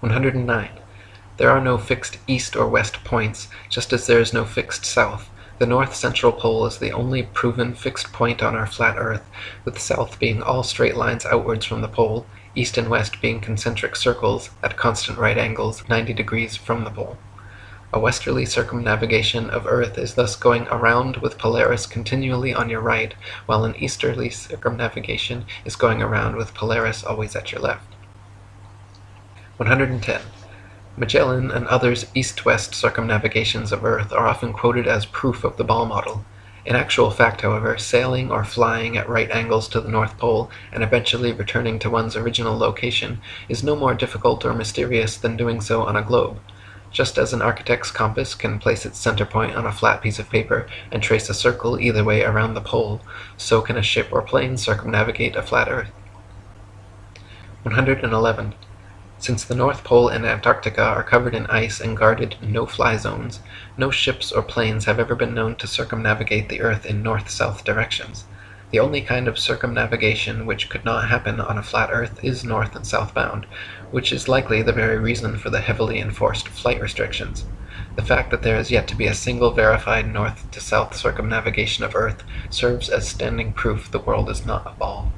109. There are no fixed east or west points, just as there is no fixed south. The north central pole is the only proven fixed point on our flat earth, with south being all straight lines outwards from the pole, east and west being concentric circles at constant right angles 90 degrees from the pole. A westerly circumnavigation of earth is thus going around with Polaris continually on your right, while an easterly circumnavigation is going around with Polaris always at your left. 110. Magellan and others' east-west circumnavigations of Earth are often quoted as proof of the ball model. In actual fact, however, sailing or flying at right angles to the North Pole and eventually returning to one's original location is no more difficult or mysterious than doing so on a globe. Just as an architect's compass can place its center point on a flat piece of paper and trace a circle either way around the pole, so can a ship or plane circumnavigate a flat Earth. 111. Since the North Pole and Antarctica are covered in ice and guarded no-fly zones, no ships or planes have ever been known to circumnavigate the Earth in north-south directions. The only kind of circumnavigation which could not happen on a flat Earth is north and southbound, which is likely the very reason for the heavily enforced flight restrictions. The fact that there is yet to be a single verified north to south circumnavigation of Earth serves as standing proof the world is not a ball.